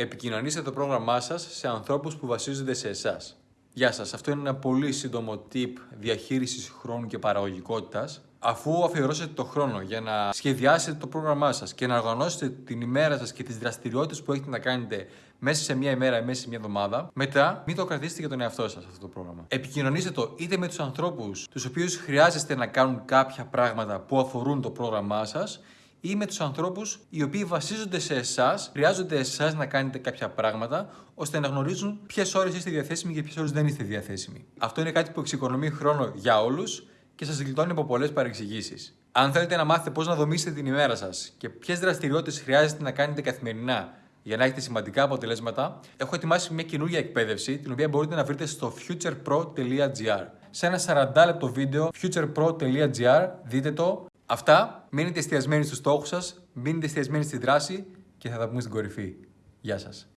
Επικοινωνήστε το πρόγραμμά σας σε ανθρώπους που βασίζονται σε εσάς. Γεια σας, αυτό είναι ένα πολύ σύντομο tip διαχείρισης χρόνου και παραγωγικότητας. Αφού αφιερώσετε το χρόνο για να σχεδιάσετε το πρόγραμμά σας και να οργανώσετε την ημέρα σας και τις δραστηριότητες που έχετε να κάνετε μέσα σε μια ημέρα ή μέσα σε μια εβδομάδα, μετά μην το κρατήσετε για τον εαυτό σας αυτό το πρόγραμμα. Επικοινωνήστε το είτε με τους ανθρώπους τους οποίους χρειάζεστε να κάνουν κάποια πράγματα που αφορούν το πρόγραμμά σας, ή με τους ανθρώπους οι οποίοι βασίζονται σε εσάς, χρειάζονται εσάς να κάνετε κάποια πράγματα, ώστε να γνωρίζουν ποιες ώρες είστε διαθέσιμοι και ποιες ώρες δεν είστε διαθέσιμοι. Αυτό είναι κάτι που εξοικονομεί χρόνο για όλους και σας γλιτώνει από πολλές παρεξηγήσεις. Αν θέλετε να μάθετε πώς να δομήσετε την ημέρα σας και ποιες δραστηριότητες χρειάζεται να κάνετε καθημερινά για να έχετε σημαντικά αποτελέσματα, έχω ετοιμάσει μια καινούργια εκπαίδευση την οποία μπορείτε να βρείτε στο futurepro.gr. Σε ένα 40 λεπτό βίντεο futurepro.gr δείτε το Αυτά, μείνετε εστιασμένοι στους στόχους σας, μείνετε εστιασμένοι στη δράση και θα τα πούμε στην κορυφή. Γεια σας.